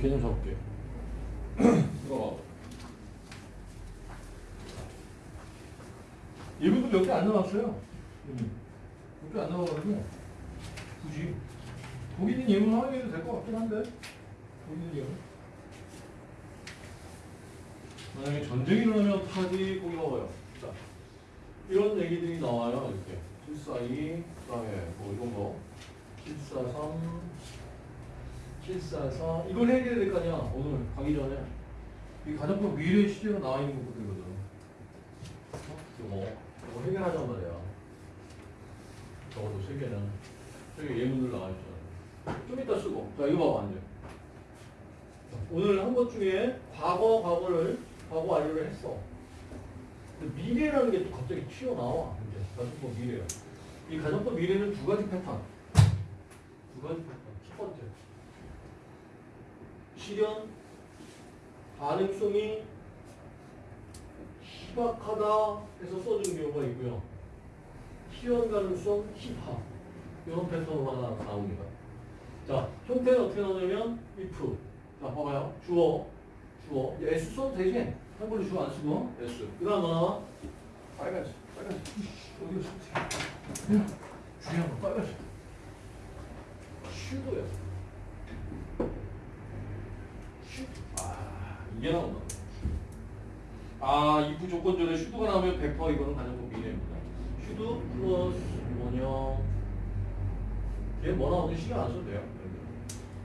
개념 잡을게. 이거 봐. 예문도 몇개안 나왔어요. 몇 개안 나와가지고 굳이 거기 있는 예문 확인해도 될 것 같긴 한데 거기 있는 예문. 만약에 전쟁이 일어나면 어떡하지? 거기 나와요. 자, 이런 얘기들이 나와요. 이렇게 742, 그 다음에 뭐 이런 거 743, 744 이걸 해결해야 될 거 아니야 오늘. 가기 전에. 이 가정법 미래 시제가 나와 있는 것들이거든. 어? 이거 이거 해결하자는 말이야. 적어도 세 개는. 저기 예문들 나와 있잖아. 좀 이따 쓰고. 자 이거 봐봐 이제. 오늘 한 것 중에 과거 과거를 과거 완료를 했어. 근데 미래라는 게 또 갑자기 튀어나와 이제. 가정법 미래야 이 가정법 미래는 두 가지 패턴. 두 가지 패턴. 첫 번째 실현 가능성이 희박하다 해서 써준 경우가 있고요. 실현 가능성 희박 이런 패턴으로 하나 나옵니다. 자, 형태는 어떻게 나오냐면 if 자, 봐봐요. 주어 주어 s 써도 되지? 한글로 주어 안 쓰고 s 그 다음 하나 빨간색 빨간색 쓰지? 중요한 거 빨간색 슈도야 아, 이게 나온다. 아, 이 부 조건 전에 슈도가 나오면 100% 이거는 가정법 미래입니다. 슈도 플러스 원형. 얘 뭐 나오는지 신경 안 써도 돼요.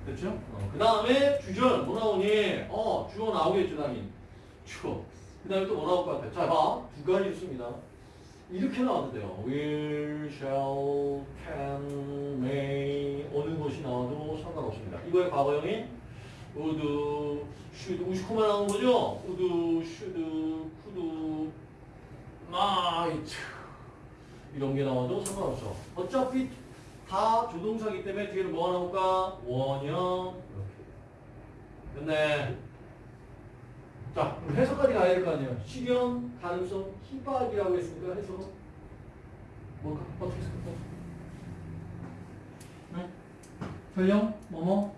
됐죠? 어, 그 다음에 주절 뭐 나오니? 어, 주어 나오겠죠, 당연히. 주어. 그 다음에 또 뭐 나올 것 같아? 자, 봐. 두 가지 있습니다. 이렇게 돼요. will, shall, can, may 어느 것이 나와도 상관없습니다. 이거의 과거형이 would, should, 우시코만 나오는 거죠? would, should, could, might 이런 게 나와도 상관없어. 어차피 다 조동사기 때문에 뒤에는 뭐가 나올까? 원형 이렇게. 됐네. 자, 그럼 해석까지 가야 될 거 아니에요. 실현, 가능성, 희박이라고 했으니까 해석 뭘까? 어떻게 해석할까? 네? 설령, 뭐뭐?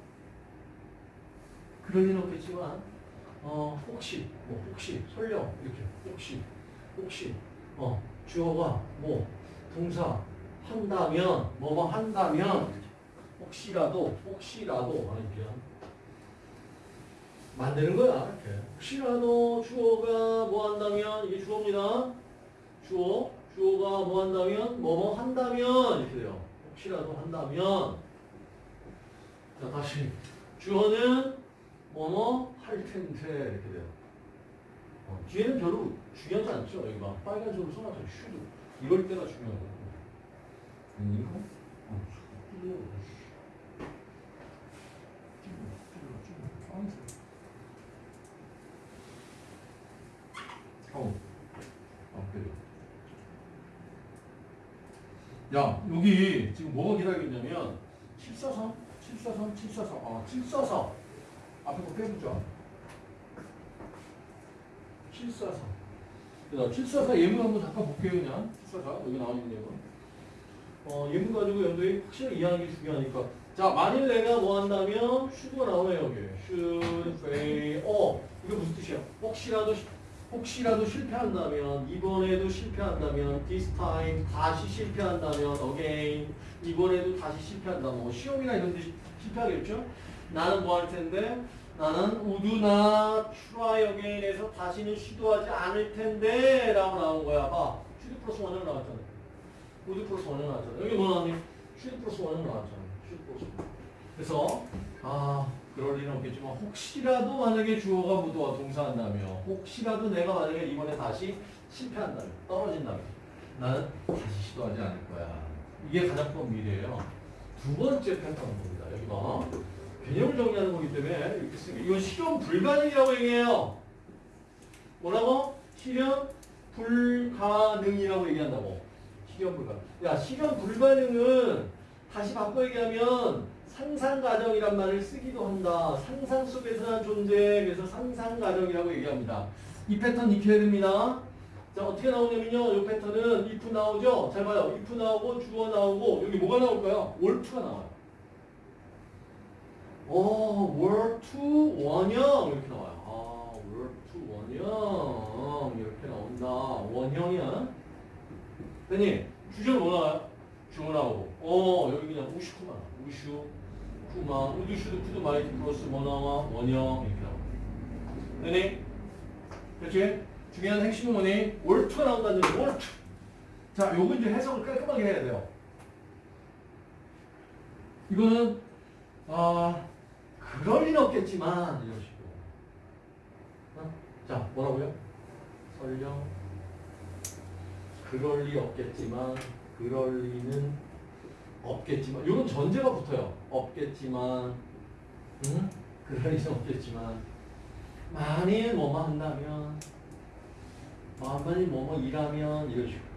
그럴 리는 없겠지만, 어, 혹시, 뭐, 혹시, 설령, 이렇게, 혹시, 혹시, 어, 주어가 뭐, 동사, 한다면, 뭐뭐 한다면, 혹시라도, 혹시라도, 하는 게 만드는 거야, 이렇게. 혹시라도 주어가 뭐 한다면, 이게 주어입니다. 주어, 주어가 뭐 한다면, 뭐뭐 한다면, 이렇게 돼요. 혹시라도 한다면. 자, 다시. 주어는 뭐뭐 할 텐데, 이렇게 돼요. 어, 뒤에는 별로 중요하지 않죠. 여기 막 빨간색으로 써놨죠. 슈드. 이럴 때가. 음, 이거? 어, 슈드. 어. 아, 그래. 야, 여기 지금 뭐가 기다리고 있냐면 743, 743, 743, 아, 744 앞에 거 빼보자. 744. 자, 744 예문 한번 잠깐 볼게요, 그냥. 744 여기 나와 있는 예문. 어, 예문 가지고 연도에 확실히 이해하는 게 중요하니까. 자, 만일 내가 뭐 한다면 슈드가 나오네요, 여기. should, fail. 어, 이거 무슨 뜻이야? 혹시라도 혹시라도 실패한다면 이번에도 실패한다면 this time 다시 실패한다면 again 이번에도 다시 실패한다 뭐 시험이나 이런 데 실패하겠죠 나는 뭐 할 텐데 나는 not try again에서 다시는 시도하지 않을 텐데 라고 나온 거야 봐 should 플러스 원형 나왔잖아 would 플러스 원형 나왔잖아 여기 뭐 나왔니 should 플러스 원형 나왔잖아 should 플러스 그래서 아 그럴 리는 없겠지만 혹시라도 만약에 주어가 무도와 동사한다면 혹시라도 내가 만약에 이번에 다시 실패한다면 떨어진다면 나는 다시 시도하지 않을 거야. 이게 가장 큰 미래예요. 두 번째 패턴은 봅니다. 여기 봐. 개념을 정리하는 거기 때문에 이렇게 게 이건 실현 불가능이라고 얘기해요. 뭐라고? 실현 불가능이라고 얘기한다고. 실현 불가능. 야 실현 불가능은 다시 바꿔 얘기하면 상상 가정이란 말을 쓰기도 한다. 상상 속에서 한 존재, 그래서 상상 가정이라고 얘기합니다. 이 패턴 익혀야 됩니다. 자, 어떻게 나오냐면요. 이 패턴은 if 나오죠? 잘 봐요. if 나오고 주어 나오고 여기 뭐가 나올까요? were가 나와요. 어, were, to, 원형 이렇게 나와요. 아, were, to, 원형 이렇게 나온다. 원형이야. 됐니? 주제는 뭐 나와요? 주어 나오고. 어, 여기 그냥 우슈쿠만. 우슈, 쿠만. would should could might 플러스 뭐 나와? 원형 이렇게 나와. 됐니? 그렇지? 중요한 핵심은 뭐니? 월투가 나온다는 얘기. 월투. 자, 요거 이제 해석을 깔끔하게 해야 돼요. 이거는 아 그럴 리는 없겠지만 이런 식으로. 어? 자, 뭐라고요? 설령 그럴 리 없겠지만 그럴 리는 없겠지만 이런 전제가 붙어요. 없겠지만 응? 그럴 리는 없겠지만 만일 뭐뭐 한다면 만일 뭐뭐 일하면 이런 식으로.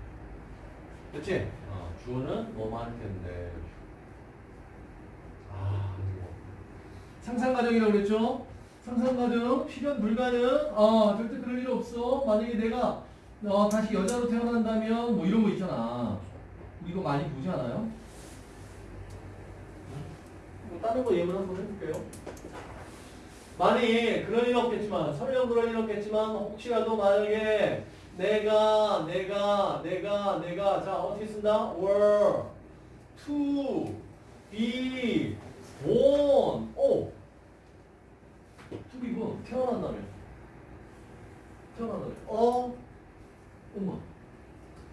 그치? 어, 주어는 뭐뭐 할 텐데. 아. 상상가정이라고 그랬죠? 상상가정, 실현 불가능, 어, 절대 그럴 일 없어. 만약에 내가 어, 다시 여자로 태어난다면 뭐 이런 거 있잖아. 이거 많이 보지 않아요? 뭐 다른 거 예문 한번 해볼게요. 만일 그럴 일 없겠지만, 설령 그럴 일 없겠지만, 혹시라도 만약에 내가, 내가, 내가, 내가, 자, 어떻게 쓴다? were, to, be, born, 오! to be born, 태어난다면. 태어난다면. 어? 엄마,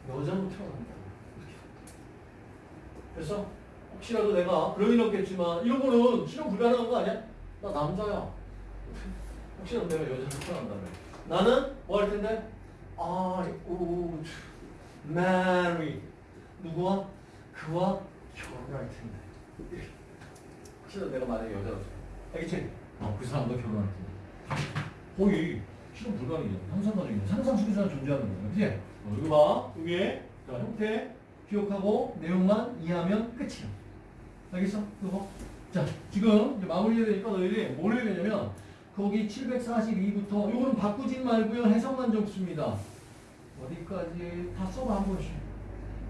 여자로 태어난다. 이렇게. 됐어? 혹시라도 내가 일 없겠지만, 이런 거는 실현 불가능한 거 아니야? 나 남자야. 혹시라도 내가 여자로 태어난다면. 나는 뭐 할 텐데? I would marry. 누구와? 그와 결혼할 텐데. 혹시라도 내가 만약에 여자로 알겠지? 어, 그 사람과 결혼할 텐데. 거의 실현 불가능이야. 상상가정이야. 상상 속에서 존재하는 거야. 그치? 어, 여기 봐. 여기. 자, 형태 기억하고 내용만 이해하면 끝이야. 알겠어? 그거. 자, 지금 이제 마무리 해야 되니까 너희들이 뭘 해야 되냐면 거기 742부터 요거는 바꾸지 말고요. 해석만 적습니다. 어디까지 다 써봐 한 번씩.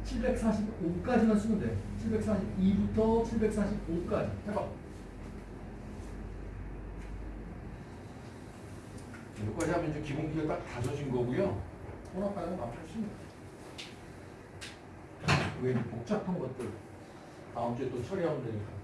745까지만 쓰면 돼. 742부터 745까지. 해봐. 여기까지 하면 이제 기본기가 딱 다져진 거고요. 거 맞췄습니다. 왜 복잡한 것들 다음 주에 또 처리하면 되니까.